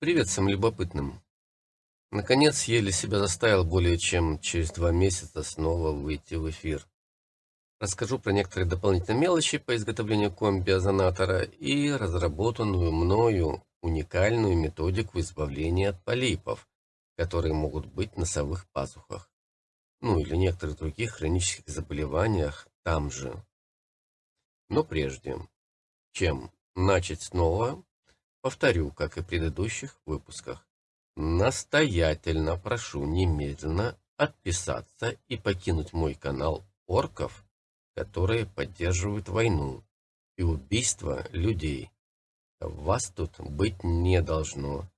Привет всем любопытным. Наконец, еле себя заставил более чем через два месяца снова выйти в эфир. Расскажу про некоторые дополнительные мелочи по изготовлению комби-озонатора и разработанную мною уникальную методику избавления от полипов, которые могут быть в носовых пазухах, ну или некоторых других хронических заболеваниях там же. Но прежде, чем начать снова, Повторю, как и в предыдущих выпусках. Настоятельно прошу немедленно отписаться и покинуть мой канал орков, которые поддерживают войну и убийство людей. Вас тут быть не должно.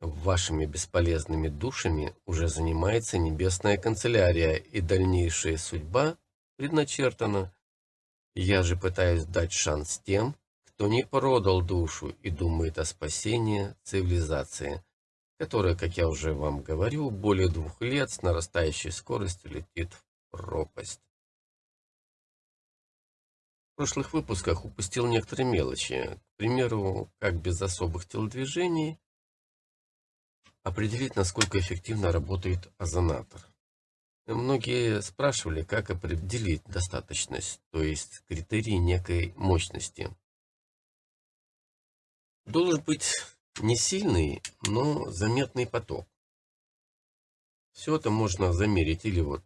Вашими бесполезными душами уже занимается небесная канцелярия, и дальнейшая судьба предначертана. Я же пытаюсь дать шанс тем, кто не продал душу и думает о спасении цивилизации, которая, как я уже вам говорю, более двух лет с нарастающей скоростью летит в пропасть. В прошлых выпусках упустил некоторые мелочи. К примеру, как без особых телодвижений определить, насколько эффективно работает озонатор. Многие спрашивали, как определить достаточность, то есть критерии некой мощности. Должен быть не сильный, но заметный поток. Все это можно замерить или вот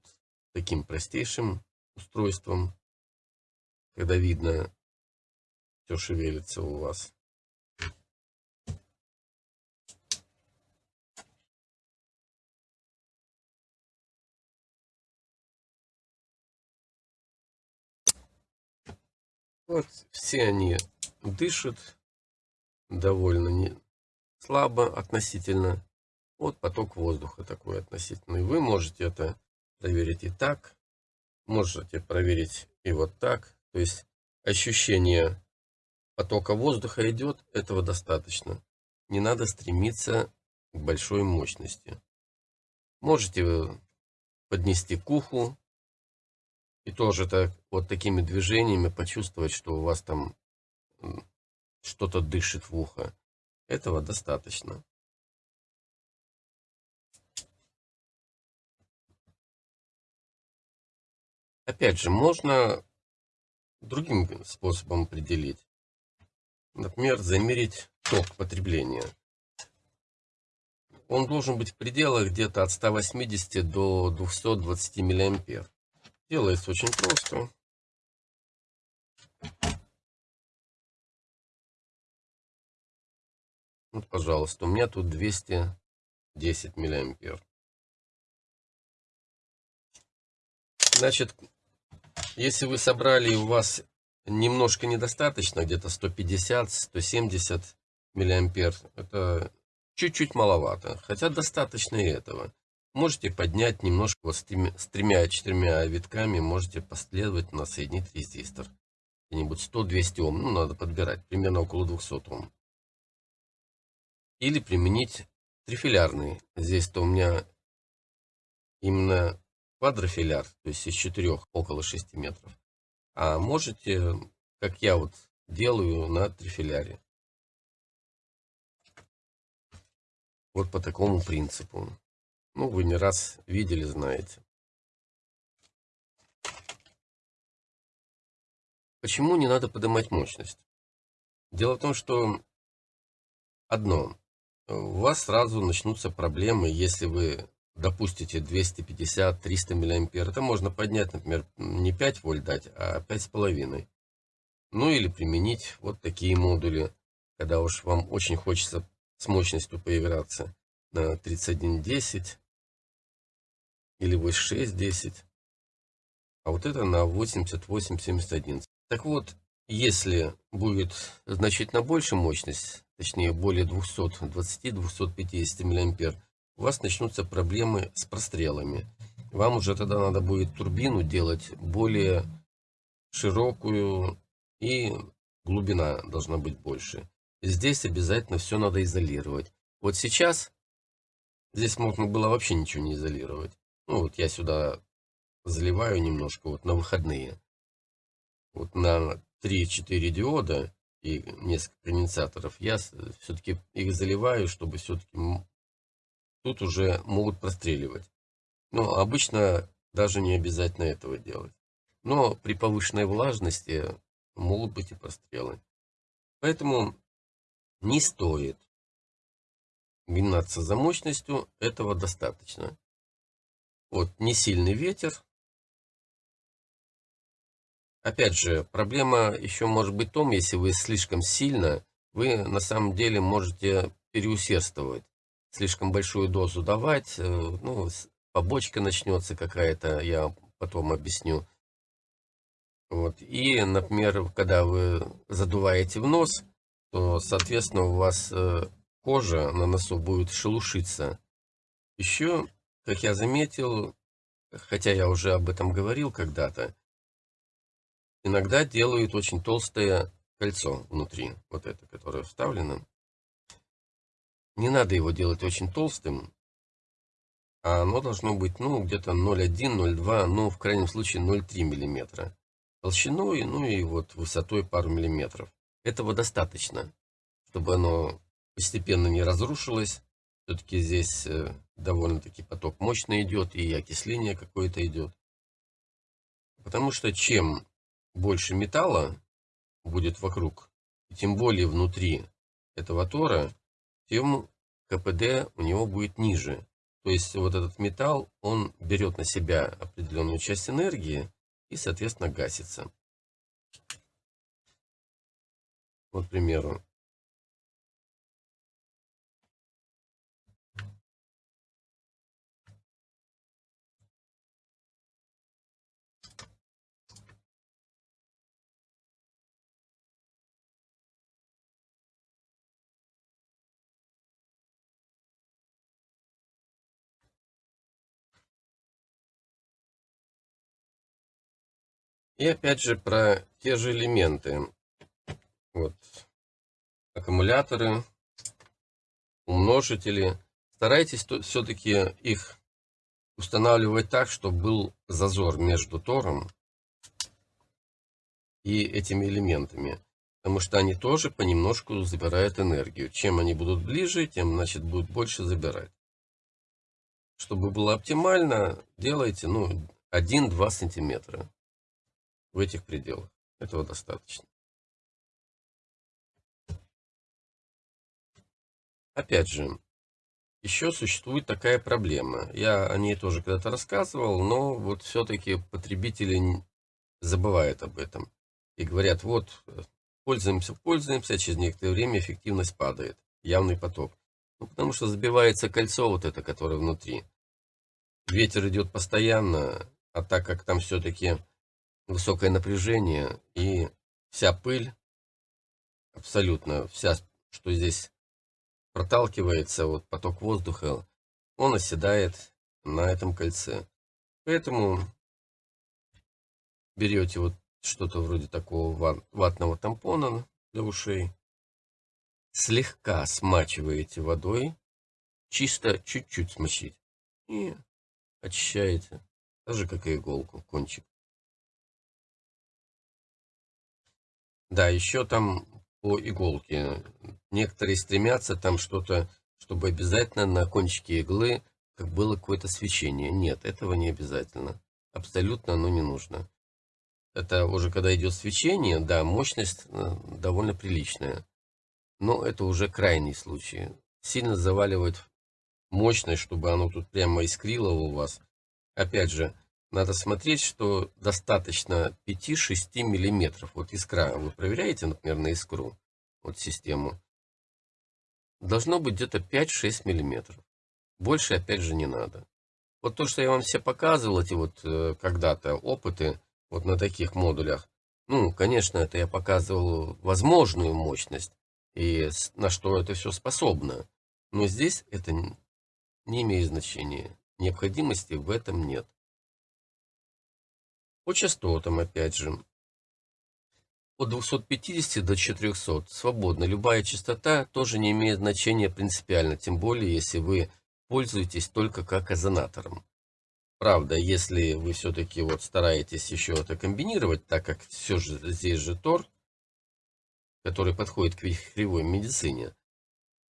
таким простейшим устройством, когда видно, все шевелится у вас. Вот все они дышат, довольно не слабо относительно. Вот поток воздуха такой относительный. Вы можете это проверить и так, можете проверить и вот так. То есть ощущение потока воздуха идет, этого достаточно. Не надо стремиться к большой мощности. Можете поднести к уху и тоже так, вот такими движениями почувствовать, что у вас там что-то дышит в ухо. Этого достаточно. Опять же, можно другим способом определить. Например, замерить ток потребления. Он должен быть в пределах где-то от 180 до 220 миллиампер. Делается очень просто. Вот, пожалуйста, у меня тут 210 миллиампер. Значит, если вы собрали и у вас немножко недостаточно, где-то 150-170 миллиампер, это чуть-чуть маловато, хотя достаточно и этого. Можете поднять немножко вот с тремя-четырьмя витками, можете последовательно соединить резистор. Где-нибудь 100-200 Ом, ну надо подбирать, примерно около 200 Ом или применить трифилярный. Здесь-то у меня именно квадрофиляр, то есть из четырех около 6 метров. А можете, как я вот делаю на трифиляре. Вот по такому принципу. Ну, вы не раз видели, знаете. Почему не надо поднимать мощность? Дело в том, что одно у вас сразу начнутся проблемы, если вы допустите 250-300 миллиампер. Это можно поднять, например, не 5 вольт дать, а 5,5. Ну или применить вот такие модули, когда уж вам очень хочется с мощностью поиграться на 3110 или 8610. А вот это на 8871. Так вот, если будет значительно больше мощность, точнее более 220-250 мА, у вас начнутся проблемы с прострелами. Вам уже тогда надо будет турбину делать более широкую и глубина должна быть больше. Здесь обязательно все надо изолировать. Вот сейчас здесь можно было вообще ничего не изолировать. Ну вот я сюда заливаю немножко вот на выходные. Вот на 3-4 диода и несколько конденсаторов, я все-таки их заливаю, чтобы все-таки тут уже могут простреливать. Но обычно даже не обязательно этого делать. Но при повышенной влажности могут быть и прострелы. Поэтому не стоит гнаться за мощностью, этого достаточно. Вот, не сильный ветер. Опять же, проблема еще может быть в том, если вы слишком сильно, вы на самом деле можете переусердствовать. Слишком большую дозу давать, э, ну, побочка начнется какая-то, я потом объясню. Вот. И, например, когда вы задуваете в нос, то, соответственно, у вас э, кожа на носу будет шелушиться. Еще, как я заметил, хотя я уже об этом говорил когда-то, иногда делают очень толстое кольцо внутри, вот это, которое вставлено. Не надо его делать очень толстым, а оно должно быть, ну, где-то 0,1, 0,2, ну, в крайнем случае 0,3 миллиметра толщиной, ну и вот высотой пару миллиметров. Этого достаточно, чтобы оно постепенно не разрушилось. Все-таки здесь э, довольно-таки поток мощный идет и окисление какое-то идет. Потому что чем больше металла будет вокруг, и тем более внутри этого тора, тем КПД у него будет ниже. То есть вот этот металл, он берет на себя определенную часть энергии и, соответственно, гасится. Вот, к примеру, И опять же про те же элементы. Вот. Аккумуляторы, умножители. Старайтесь все-таки их устанавливать так, чтобы был зазор между тором и этими элементами. Потому что они тоже понемножку забирают энергию. Чем они будут ближе, тем значит будут больше забирать. Чтобы было оптимально, делайте ну, 1-2 сантиметра в этих пределах. Этого достаточно. Опять же, еще существует такая проблема. Я о ней тоже когда-то рассказывал, но вот все-таки потребители забывают об этом. И говорят, вот, пользуемся, пользуемся, а через некоторое время эффективность падает. Явный поток. Ну, потому что забивается кольцо вот это, которое внутри. Ветер идет постоянно, а так как там все-таки высокое напряжение и вся пыль, абсолютно вся, что здесь проталкивается, вот поток воздуха, он оседает на этом кольце. Поэтому берете вот что-то вроде такого ватного тампона для ушей, слегка смачиваете водой, чисто чуть-чуть смочить и очищаете, так же как и иголку, кончик. Да, еще там по иголке. Некоторые стремятся там что-то, чтобы обязательно на кончике иглы как было какое-то свечение. Нет, этого не обязательно. Абсолютно оно не нужно. Это уже когда идет свечение, да, мощность э, довольно приличная. Но это уже крайний случай. Сильно заваливать мощность, чтобы оно тут прямо искрило у вас. Опять же, надо смотреть, что достаточно 5-6 миллиметров. Вот искра, вы проверяете, например, на искру, вот систему. Должно быть где-то 5-6 миллиметров. Больше, опять же, не надо. Вот то, что я вам все показывал, эти вот э, когда-то опыты, вот на таких модулях. Ну, конечно, это я показывал возможную мощность и на что это все способно. Но здесь это не имеет значения. Необходимости в этом нет. По частотам, опять же. От 250 до 400 свободно. Любая частота тоже не имеет значения принципиально, тем более, если вы пользуетесь только как озонатором. Правда, если вы все-таки вот стараетесь еще это комбинировать, так как все же здесь же тор, который подходит к вихревой медицине.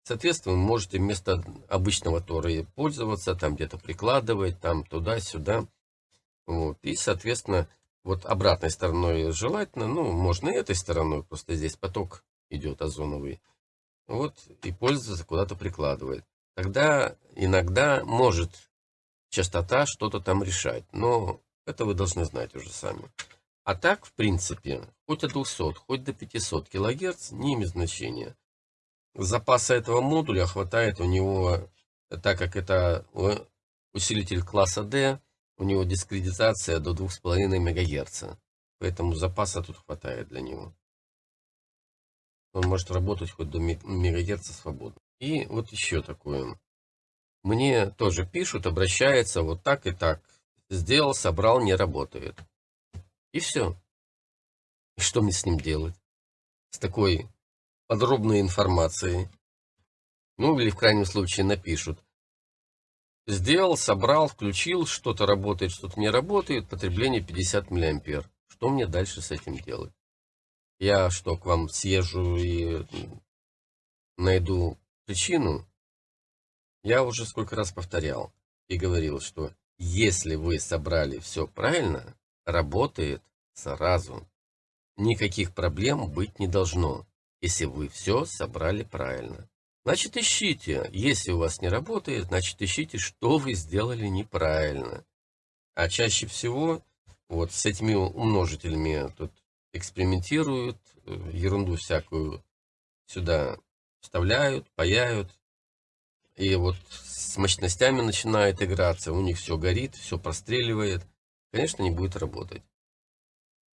Соответственно, вы можете вместо обычного тора пользоваться, там где-то прикладывать, там туда-сюда. Вот. И, соответственно, вот обратной стороной желательно, ну, можно и этой стороной, просто здесь поток идет озоновый. Вот, и пользоваться куда-то прикладывает. Тогда иногда может частота что-то там решать, но это вы должны знать уже сами. А так, в принципе, хоть от 200, хоть до 500 кГц не имеет значения. Запаса этого модуля хватает у него, так как это усилитель класса D, у него дискредитация до 2,5 МГц. Поэтому запаса тут хватает для него. Он может работать хоть до МГц свободно. И вот еще такое. Мне тоже пишут, обращаются вот так и так. Сделал, собрал, не работает. И все. И что мне с ним делать? С такой подробной информацией. Ну, или в крайнем случае напишут. Сделал, собрал, включил, что-то работает, что-то не работает, потребление 50 мА. Что мне дальше с этим делать? Я что, к вам съезжу и найду причину? Я уже сколько раз повторял и говорил, что если вы собрали все правильно, работает сразу. Никаких проблем быть не должно если вы все собрали правильно. Значит, ищите. Если у вас не работает, значит, ищите, что вы сделали неправильно. А чаще всего вот с этими умножителями тут экспериментируют, э, ерунду всякую сюда вставляют, паяют. И вот с мощностями начинает играться, у них все горит, все простреливает. Конечно, не будет работать.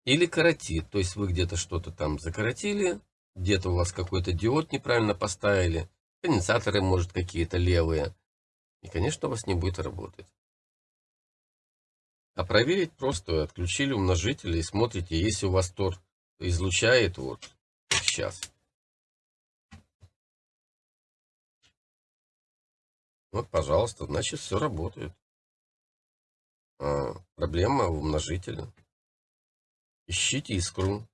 Или коротит, то есть вы где-то что-то там закоротили, где-то у вас какой-то диод неправильно поставили, конденсаторы, может, какие-то левые. И, конечно, у вас не будет работать. А проверить просто отключили умножители и смотрите, если у вас тор излучает, вот, сейчас. Вот, пожалуйста, значит, все работает. А, проблема в умножителе. Ищите искру.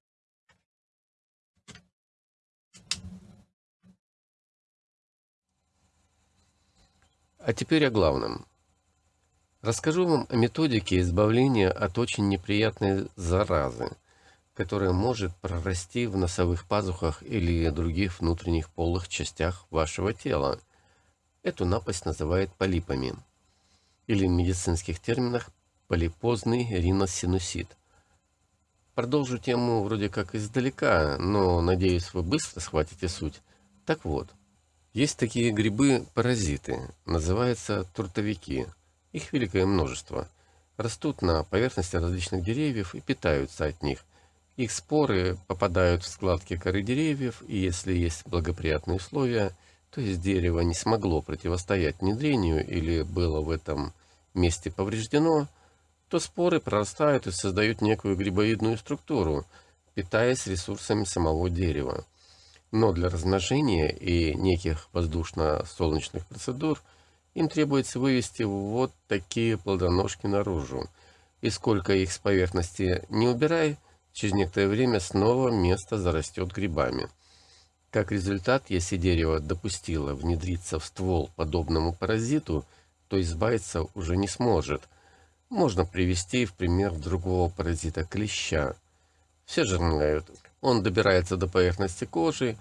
А теперь о главном. Расскажу вам о методике избавления от очень неприятной заразы, которая может прорасти в носовых пазухах или других внутренних полых частях вашего тела. Эту напасть называют полипами, или в медицинских терминах полипозный риносинусит. Продолжу тему вроде как издалека, но надеюсь вы быстро схватите суть. Так вот, есть такие грибы-паразиты, называются трутовики. Их великое множество. Растут на поверхности различных деревьев и питаются от них. Их споры попадают в складки коры деревьев, и если есть благоприятные условия, то есть дерево не смогло противостоять внедрению или было в этом месте повреждено, то споры прорастают и создают некую грибоидную структуру, питаясь ресурсами самого дерева. Но для размножения и неких воздушно-солнечных процедур им требуется вывести вот такие плодоножки наружу. И сколько их с поверхности не убирай, через некоторое время снова место зарастет грибами. Как результат, если дерево допустило внедриться в ствол подобному паразиту, то избавиться уже не сможет. Можно привести в пример другого паразита клеща. Все же знают, он добирается до поверхности кожи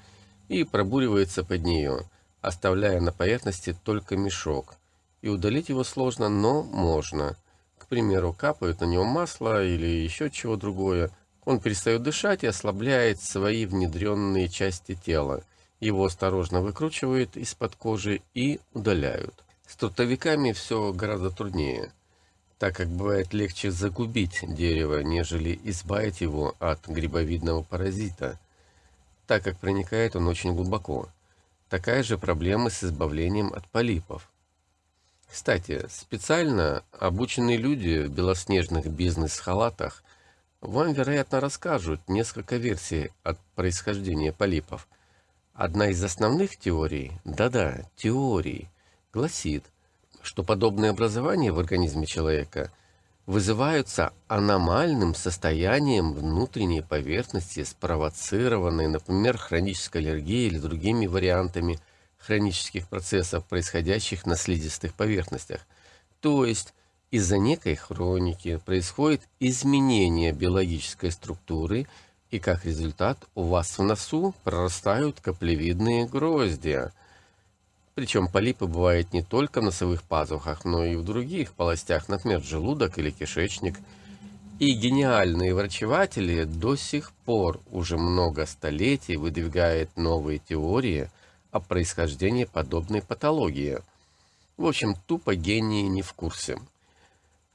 и пробуривается под нее, оставляя на поверхности только мешок. И удалить его сложно, но можно. К примеру, капают на него масло или еще чего другое. Он перестает дышать и ослабляет свои внедренные части тела. Его осторожно выкручивают из-под кожи и удаляют. С трутовиками все гораздо труднее так как бывает легче загубить дерево, нежели избавить его от грибовидного паразита, так как проникает он очень глубоко. Такая же проблема с избавлением от полипов. Кстати, специально обученные люди в белоснежных бизнес-халатах вам, вероятно, расскажут несколько версий от происхождения полипов. Одна из основных теорий, да-да, теорий, гласит, что подобное образование в организме человека вызываются аномальным состоянием внутренней поверхности, спровоцированной, например, хронической аллергией или другими вариантами хронических процессов, происходящих на слизистых поверхностях. То есть из-за некой хроники происходит изменение биологической структуры, и как результат у вас в носу прорастают каплевидные гроздья – причем полипы бывают не только в носовых пазухах, но и в других полостях, например, желудок или кишечник. И гениальные врачеватели до сих пор уже много столетий выдвигают новые теории о происхождении подобной патологии. В общем, тупо гении не в курсе.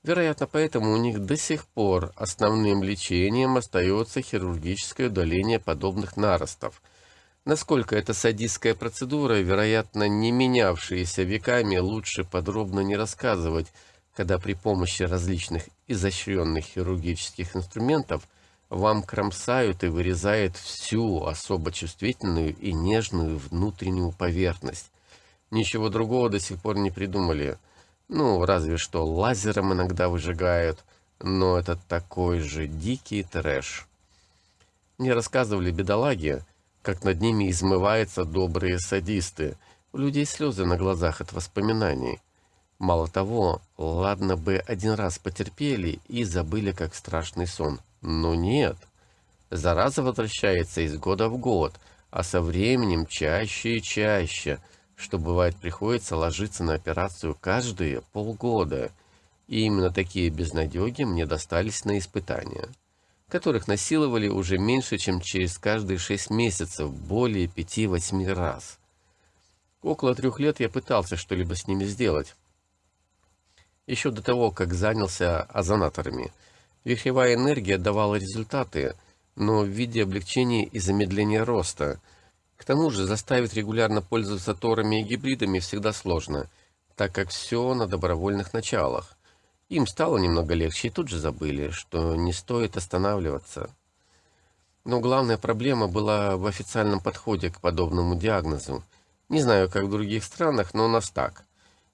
Вероятно, поэтому у них до сих пор основным лечением остается хирургическое удаление подобных наростов – Насколько эта садистская процедура, вероятно, не менявшаяся веками, лучше подробно не рассказывать, когда при помощи различных изощренных хирургических инструментов вам кромсают и вырезают всю особо чувствительную и нежную внутреннюю поверхность. Ничего другого до сих пор не придумали. Ну, разве что лазером иногда выжигают, но это такой же дикий трэш. Мне рассказывали бедолаги, как над ними измываются добрые садисты. У людей слезы на глазах от воспоминаний. Мало того, ладно бы один раз потерпели и забыли как страшный сон. Но нет. Зараза возвращается из года в год, а со временем чаще и чаще, что бывает приходится ложиться на операцию каждые полгода. И именно такие безнадеги мне достались на испытания которых насиловали уже меньше, чем через каждые шесть месяцев, более пяти-восьми раз. Около трех лет я пытался что-либо с ними сделать. Еще до того, как занялся озонаторами. Вихревая энергия давала результаты, но в виде облегчения и замедления роста. К тому же заставить регулярно пользоваться торами и гибридами всегда сложно, так как все на добровольных началах. Им стало немного легче и тут же забыли, что не стоит останавливаться. Но главная проблема была в официальном подходе к подобному диагнозу. Не знаю, как в других странах, но у нас так.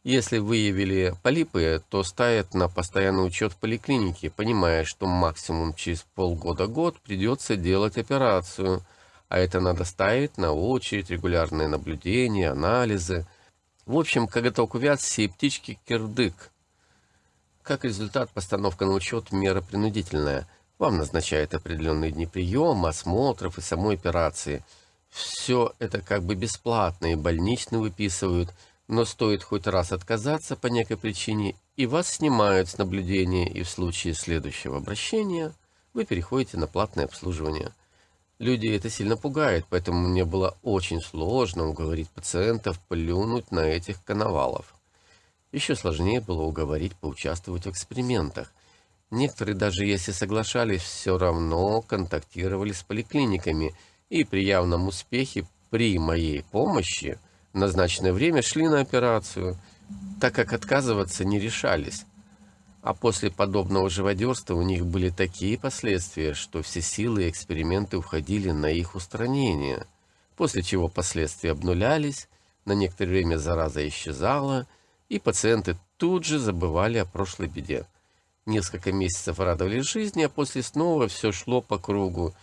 Если выявили полипы, то ставят на постоянный учет в поликлинике, понимая, что максимум через полгода-год придется делать операцию, а это надо ставить на очередь, регулярные наблюдения, анализы. В общем, когда только увяз, все птички кирдык – как результат, постановка на учет – мера принудительная. Вам назначают определенные дни приема, осмотров и самой операции. Все это как бы бесплатно и больничный выписывают, но стоит хоть раз отказаться по некой причине, и вас снимают с наблюдения, и в случае следующего обращения вы переходите на платное обслуживание. Люди это сильно пугает, поэтому мне было очень сложно уговорить пациентов плюнуть на этих коновалов. Еще сложнее было уговорить поучаствовать в экспериментах. Некоторые, даже если соглашались, все равно контактировали с поликлиниками и при явном успехе при моей помощи в назначенное время шли на операцию, так как отказываться не решались. А после подобного живодерства у них были такие последствия, что все силы и эксперименты уходили на их устранение, после чего последствия обнулялись, на некоторое время зараза исчезала, и пациенты тут же забывали о прошлой беде. Несколько месяцев радовались жизни, а после снова все шло по кругу.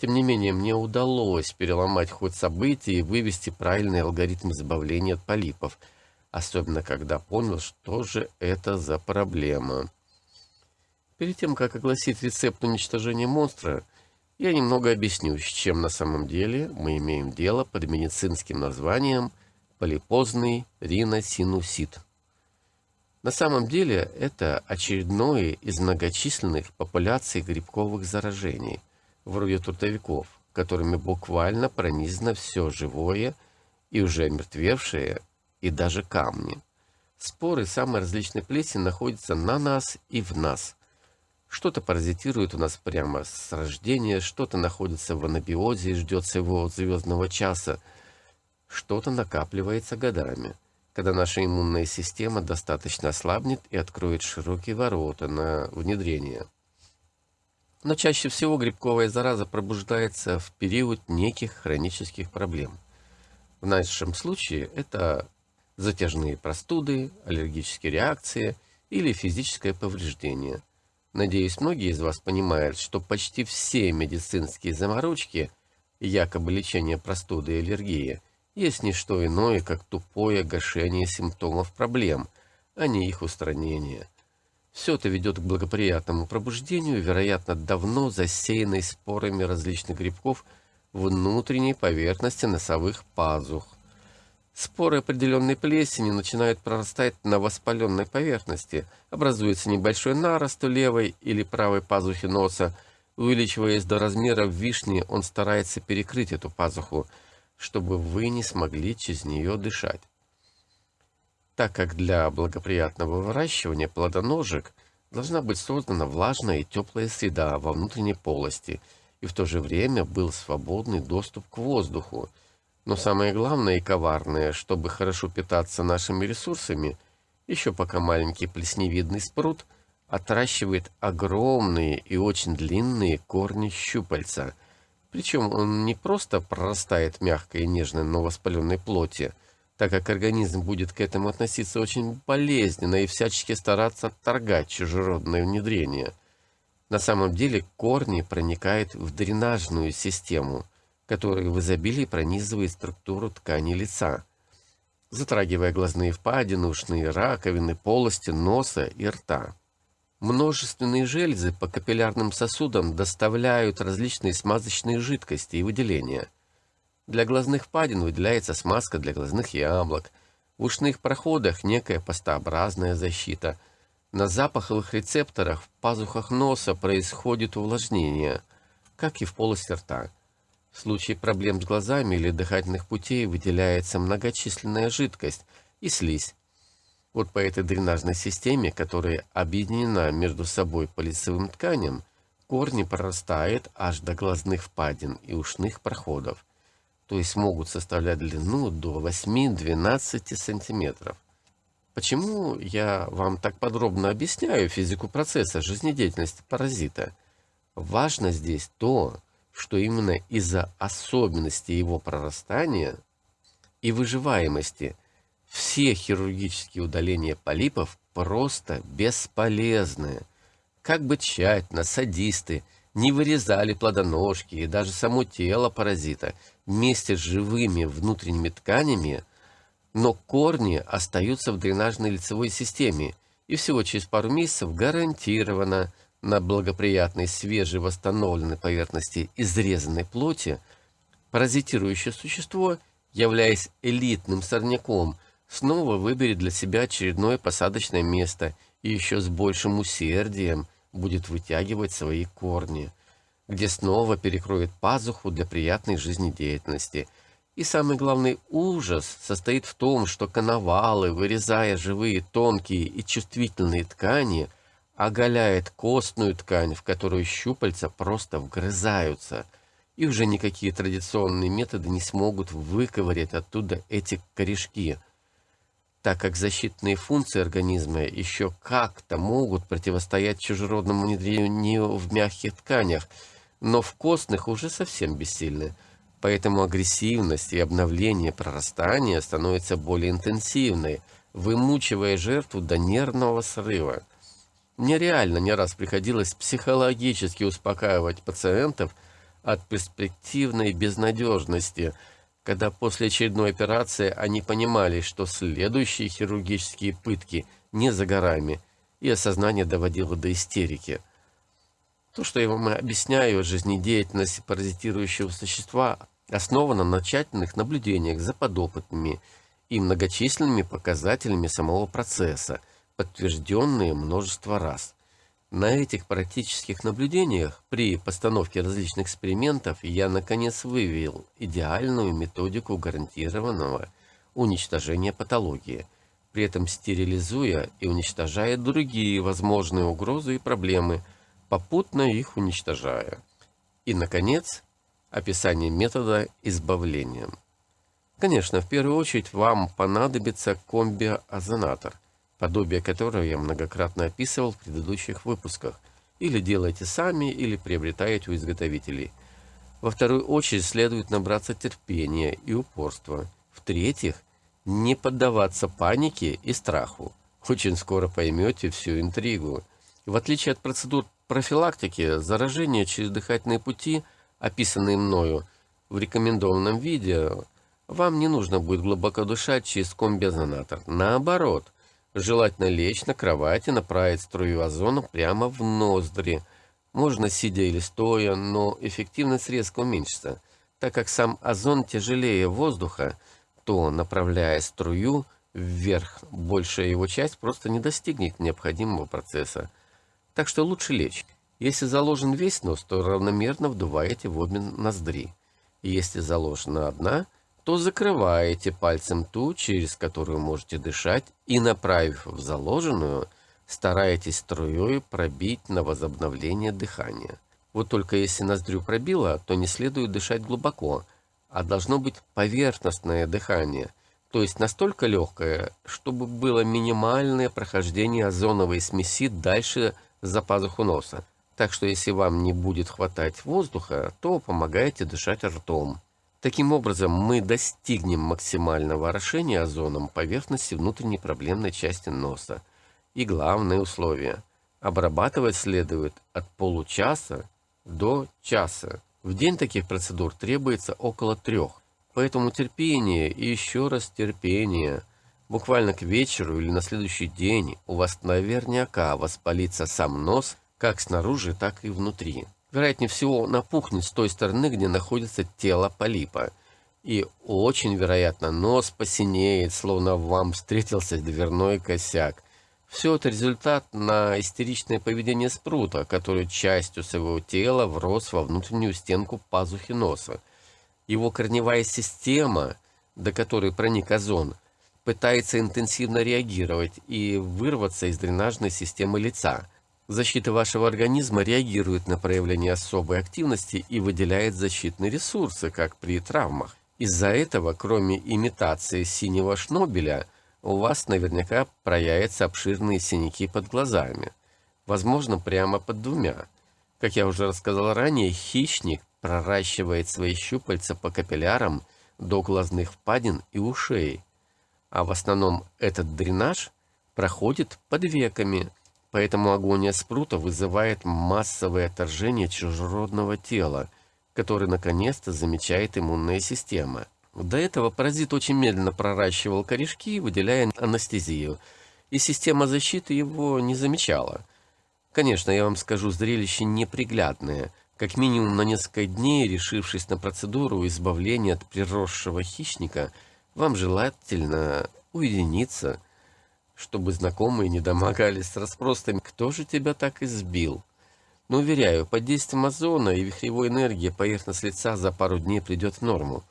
Тем не менее, мне удалось переломать ход событий и вывести правильный алгоритм избавления от полипов, особенно когда понял, что же это за проблема. Перед тем, как огласить рецепт уничтожения монстра, я немного объясню, с чем на самом деле мы имеем дело под медицинским названием – полипозный риносинусит. На самом деле это очередное из многочисленных популяций грибковых заражений, вроде трутовиков, которыми буквально пронизано все живое и уже омертвевшее, и даже камни. Споры самой различной плесени находятся на нас и в нас. Что-то паразитирует у нас прямо с рождения, что-то находится в анабиозе и ждет своего звездного часа – что-то накапливается годами, когда наша иммунная система достаточно ослабнет и откроет широкие ворота на внедрение. Но чаще всего грибковая зараза пробуждается в период неких хронических проблем. В нашем случае это затяжные простуды, аллергические реакции или физическое повреждение – Надеюсь, многие из вас понимают, что почти все медицинские заморочки, якобы лечение простуды и аллергии, есть не что иное, как тупое гашение симптомов проблем, а не их устранение. Все это ведет к благоприятному пробуждению, вероятно, давно засеянной спорами различных грибков внутренней поверхности носовых пазух. Споры определенной плесени начинают прорастать на воспаленной поверхности, образуется небольшой нарост у левой или правой пазухи носа. Увеличиваясь до размера вишни, он старается перекрыть эту пазуху, чтобы вы не смогли через нее дышать. Так как для благоприятного выращивания плодоножек должна быть создана влажная и теплая среда во внутренней полости, и в то же время был свободный доступ к воздуху, но самое главное и коварное, чтобы хорошо питаться нашими ресурсами, еще пока маленький плесневидный спрут отращивает огромные и очень длинные корни щупальца. Причем он не просто прорастает мягкой и нежной, но воспаленной плоти, так как организм будет к этому относиться очень болезненно и всячески стараться отторгать чужеродное внедрение. На самом деле корни проникают в дренажную систему – который в изобилии пронизывает структуру ткани лица, затрагивая глазные впадины, ушные раковины, полости носа и рта. Множественные железы по капиллярным сосудам доставляют различные смазочные жидкости и выделения. Для глазных впадин выделяется смазка для глазных яблок, в ушных проходах некая пастообразная защита. На запаховых рецепторах в пазухах носа происходит увлажнение, как и в полости рта. В случае проблем с глазами или дыхательных путей выделяется многочисленная жидкость и слизь. Вот по этой дренажной системе, которая объединена между собой по лицевым тканям, корни прорастают аж до глазных впадин и ушных проходов, то есть могут составлять длину до 8-12 сантиметров. Почему я вам так подробно объясняю физику процесса жизнедеятельности паразита? Важно здесь то, что именно из-за особенностей его прорастания и выживаемости все хирургические удаления полипов просто бесполезны. Как бы тщательно садисты не вырезали плодоножки и даже само тело паразита вместе с живыми внутренними тканями, но корни остаются в дренажной лицевой системе, и всего через пару месяцев гарантированно – на благоприятной свежей восстановленной поверхности изрезанной плоти, паразитирующее существо, являясь элитным сорняком, снова выберет для себя очередное посадочное место и еще с большим усердием будет вытягивать свои корни, где снова перекроет пазуху для приятной жизнедеятельности. И самый главный ужас состоит в том, что коновалы, вырезая живые тонкие и чувствительные ткани, оголяет костную ткань, в которую щупальца просто вгрызаются, и уже никакие традиционные методы не смогут выковырять оттуда эти корешки, так как защитные функции организма еще как-то могут противостоять чужеродному внедрению в мягких тканях, но в костных уже совсем бессильны. Поэтому агрессивность и обновление прорастания становится более интенсивной, вымучивая жертву до нервного срыва. Мне реально не раз приходилось психологически успокаивать пациентов от перспективной безнадежности, когда после очередной операции они понимали, что следующие хирургические пытки не за горами, и осознание доводило до истерики. То, что я вам объясняю, жизнедеятельность паразитирующего существа основана на тщательных наблюдениях за подопытными и многочисленными показателями самого процесса – подтвержденные множество раз. На этих практических наблюдениях при постановке различных экспериментов я наконец вывел идеальную методику гарантированного уничтожения патологии, при этом стерилизуя и уничтожая другие возможные угрозы и проблемы, попутно их уничтожая. И, наконец, описание метода избавления. Конечно, в первую очередь вам понадобится комбиозонатор – подобие которого я многократно описывал в предыдущих выпусках. Или делайте сами, или приобретаете у изготовителей. Во вторую очередь следует набраться терпения и упорства. В-третьих, не поддаваться панике и страху. Очень скоро поймете всю интригу. В отличие от процедур профилактики, заражения через дыхательные пути, описанные мною в рекомендованном виде, вам не нужно будет глубоко дышать через комбиозонатор. Наоборот, желательно лечь на кровать и направить струю озона прямо в ноздри. Можно сидя или стоя, но эффективность резко уменьшится. Так как сам озон тяжелее воздуха, то, направляя струю вверх, большая его часть просто не достигнет необходимого процесса. Так что лучше лечь. Если заложен весь нос, то равномерно вдуваете в обе ноздри. Если заложена одна, то закрываете пальцем ту, через которую можете дышать, и, направив в заложенную, стараетесь струей пробить на возобновление дыхания. Вот только если ноздрю пробило, то не следует дышать глубоко, а должно быть поверхностное дыхание, то есть настолько легкое, чтобы было минимальное прохождение озоновой смеси дальше за пазуху носа. Так что если вам не будет хватать воздуха, то помогайте дышать ртом. Таким образом, мы достигнем максимального орошения озоном поверхности внутренней проблемной части носа. И главное условие – обрабатывать следует от получаса до часа. В день таких процедур требуется около трех. Поэтому терпение и еще раз терпение. Буквально к вечеру или на следующий день у вас наверняка воспалится сам нос, как снаружи, так и внутри. Вероятнее всего напухнет с той стороны, где находится тело полипа. И очень вероятно нос посинеет, словно вам встретился дверной косяк. Все это результат на истеричное поведение спрута, который частью своего тела врос во внутреннюю стенку пазухи носа. Его корневая система, до которой проник озон, пытается интенсивно реагировать и вырваться из дренажной системы лица. Защита вашего организма реагирует на проявление особой активности и выделяет защитные ресурсы, как при травмах. Из-за этого, кроме имитации синего шнобеля, у вас наверняка проявятся обширные синяки под глазами. Возможно, прямо под двумя. Как я уже рассказал ранее, хищник проращивает свои щупальца по капиллярам до глазных впадин и ушей. А в основном этот дренаж проходит под веками, поэтому агония спрута вызывает массовое отторжение чужеродного тела, который наконец-то замечает иммунная система – до этого паразит очень медленно проращивал корешки, выделяя анестезию, и система защиты его не замечала. Конечно, я вам скажу, зрелище неприглядное. Как минимум на несколько дней, решившись на процедуру избавления от приросшего хищника, вам желательно уединиться, чтобы знакомые не домогались с расспросами «Кто же тебя так избил?». Но, уверяю, под действием озона и вихревой энергии поверхность лица за пару дней придет в норму.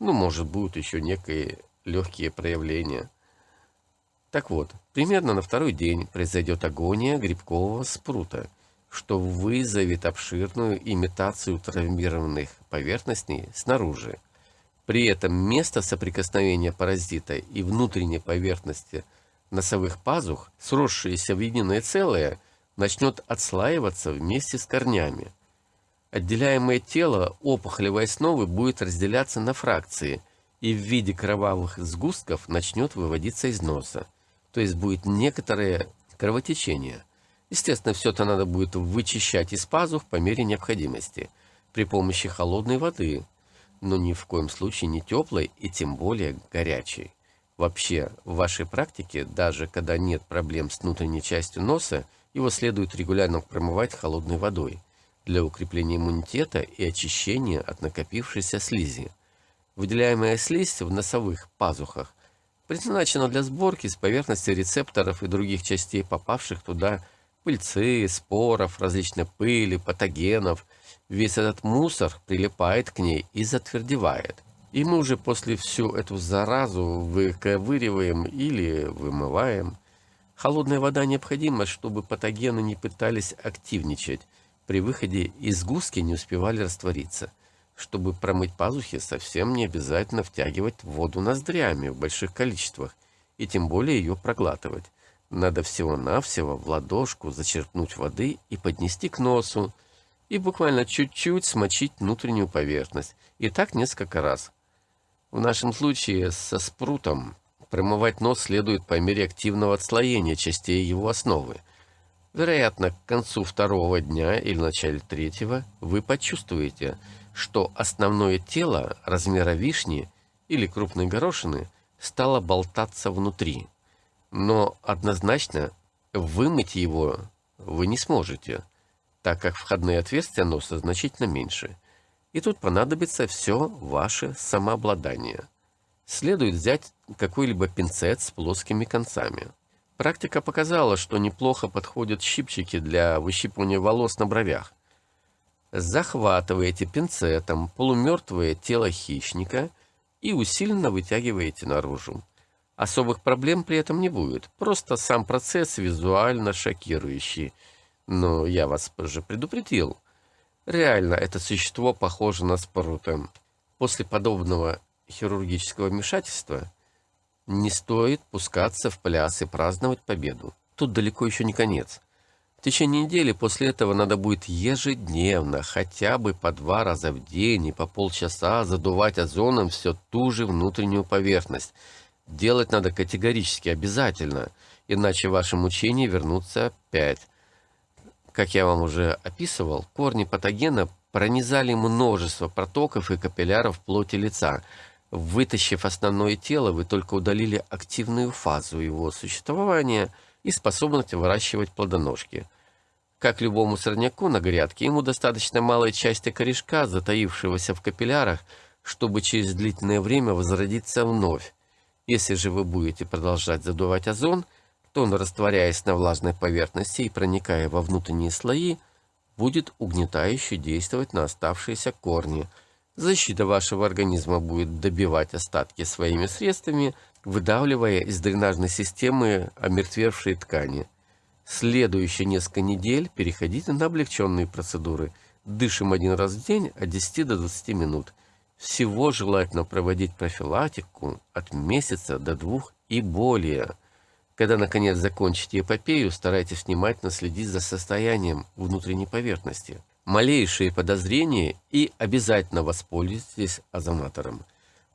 Ну, может, будут еще некие легкие проявления. Так вот, примерно на второй день произойдет агония грибкового спрута, что вызовет обширную имитацию травмированных поверхностей снаружи. При этом место соприкосновения паразита и внутренней поверхности носовых пазух, сросшиеся в единое целое, начнет отслаиваться вместе с корнями. Отделяемое тело опухолевой основы будет разделяться на фракции и в виде кровавых сгустков начнет выводиться из носа. То есть будет некоторое кровотечение. Естественно, все это надо будет вычищать из пазух по мере необходимости при помощи холодной воды, но ни в коем случае не теплой и тем более горячей. Вообще, в вашей практике, даже когда нет проблем с внутренней частью носа, его следует регулярно промывать холодной водой для укрепления иммунитета и очищения от накопившейся слизи. Выделяемая слизь в носовых пазухах предназначена для сборки с поверхности рецепторов и других частей попавших туда пыльцы, споров, различной пыли, патогенов. Весь этот мусор прилипает к ней и затвердевает. И мы уже после всю эту заразу выковыриваем или вымываем. Холодная вода необходима, чтобы патогены не пытались активничать, при выходе из гуски не успевали раствориться. Чтобы промыть пазухи, совсем не обязательно втягивать воду ноздрями в больших количествах, и тем более ее проглатывать. Надо всего-навсего в ладошку зачерпнуть воды и поднести к носу, и буквально чуть-чуть смочить внутреннюю поверхность, и так несколько раз. В нашем случае со спрутом промывать нос следует по мере активного отслоения частей его основы, Вероятно, к концу второго дня или начале третьего вы почувствуете, что основное тело размера вишни или крупной горошины стало болтаться внутри. Но однозначно вымыть его вы не сможете, так как входные отверстия носа значительно меньше. И тут понадобится все ваше самообладание. Следует взять какой-либо пинцет с плоскими концами. Практика показала, что неплохо подходят щипчики для выщипывания волос на бровях. Захватываете пинцетом полумертвое тело хищника и усиленно вытягиваете наружу. Особых проблем при этом не будет, просто сам процесс визуально шокирующий. Но я вас уже предупредил. Реально, это существо похоже на спрута. После подобного хирургического вмешательства не стоит пускаться в пляс и праздновать победу. Тут далеко еще не конец. В течение недели после этого надо будет ежедневно, хотя бы по два раза в день и по полчаса задувать озоном все ту же внутреннюю поверхность – Делать надо категорически обязательно, иначе ваши мучения вернутся опять. Как я вам уже описывал, корни патогена пронизали множество протоков и капилляров плоти лица. Вытащив основное тело, вы только удалили активную фазу его существования и способность выращивать плодоножки. Как любому сорняку на грядке, ему достаточно малой части корешка, затаившегося в капиллярах, чтобы через длительное время возродиться вновь. Если же вы будете продолжать задувать озон, он, растворяясь на влажной поверхности и проникая во внутренние слои, будет угнетающе действовать на оставшиеся корни. Защита вашего организма будет добивать остатки своими средствами, выдавливая из дренажной системы омертвевшие ткани. Следующие несколько недель переходите на облегченные процедуры. Дышим один раз в день от 10 до 20 минут. Всего желательно проводить профилактику от месяца до двух и более. Когда, наконец, закончите эпопею, старайтесь внимательно следить за состоянием внутренней поверхности. Малейшие подозрения и обязательно воспользуйтесь озонатором,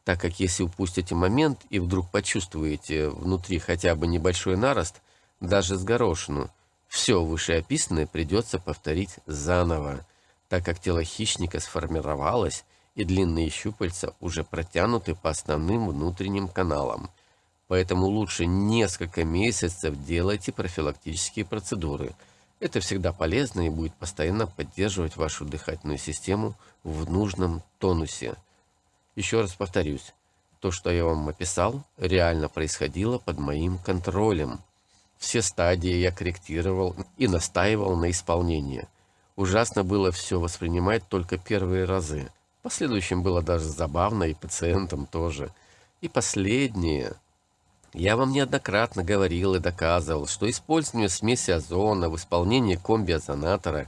так как если упустите момент и вдруг почувствуете внутри хотя бы небольшой нарост, даже с горошину, все вышеописанное придется повторить заново, так как тело хищника сформировалось и длинные щупальца уже протянуты по основным внутренним каналам. Поэтому лучше несколько месяцев делайте профилактические процедуры. Это всегда полезно и будет постоянно поддерживать вашу дыхательную систему в нужном тонусе. Еще раз повторюсь, то, что я вам описал, реально происходило под моим контролем. Все стадии я корректировал и настаивал на исполнении. Ужасно было все воспринимать только первые разы – последующем было даже забавно, и пациентам тоже. И последнее. Я вам неоднократно говорил и доказывал, что использование смеси озона в исполнении комби-озонатора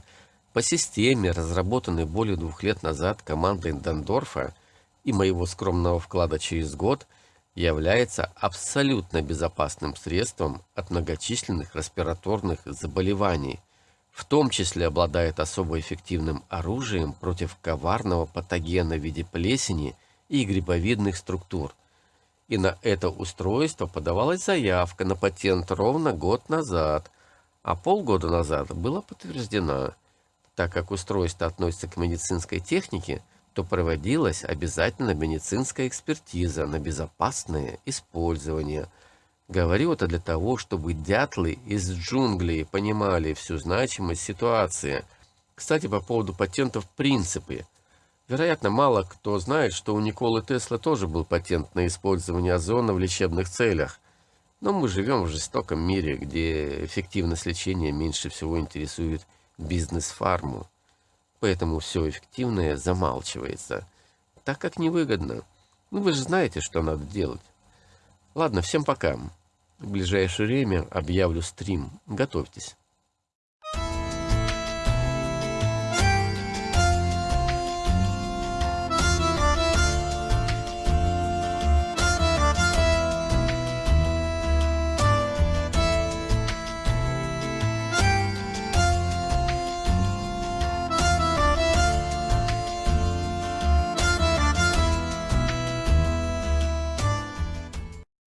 по системе, разработанной более двух лет назад командой Дандорфа и моего скромного вклада через год, является абсолютно безопасным средством от многочисленных респираторных заболеваний, в том числе обладает особо эффективным оружием против коварного патогена в виде плесени и грибовидных структур. И на это устройство подавалась заявка на патент ровно год назад, а полгода назад была подтверждена. Так как устройство относится к медицинской технике, то проводилась обязательно медицинская экспертиза на безопасное использование – Говорю это для того, чтобы дятлы из джунглей понимали всю значимость ситуации. Кстати, по поводу патентов принципы. Вероятно, мало кто знает, что у Николы Тесла тоже был патент на использование озона в лечебных целях. Но мы живем в жестоком мире, где эффективность лечения меньше всего интересует бизнес-фарму. Поэтому все эффективное замалчивается, так как невыгодно. Ну вы же знаете, что надо делать. Ладно, всем пока. В ближайшее время объявлю стрим. Готовьтесь.